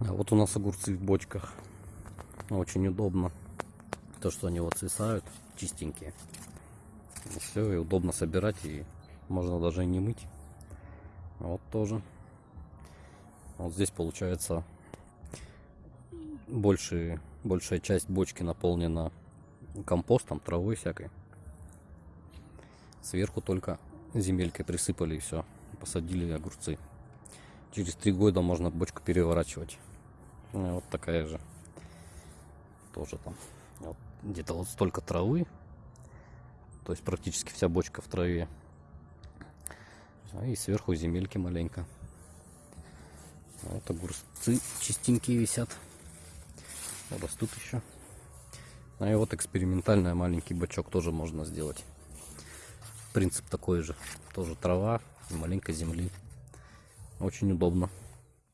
А вот у нас огурцы в бочках. Очень удобно. То, что они вот свисают, чистенькие. все, и удобно собирать, и можно даже и не мыть. Вот тоже. Вот здесь получается больше, большая часть бочки наполнена компостом, травой всякой. Сверху только земелькой присыпали и все. Посадили огурцы. Через три года можно бочку переворачивать. Вот такая же. Тоже там. Вот Где-то вот столько травы. То есть практически вся бочка в траве. И сверху земельки маленько. Вот огурцы чистенькие висят. Растут еще. А и вот экспериментальный маленький бачок тоже можно сделать. Принцип такой же. Тоже трава и маленько земли. Очень удобно.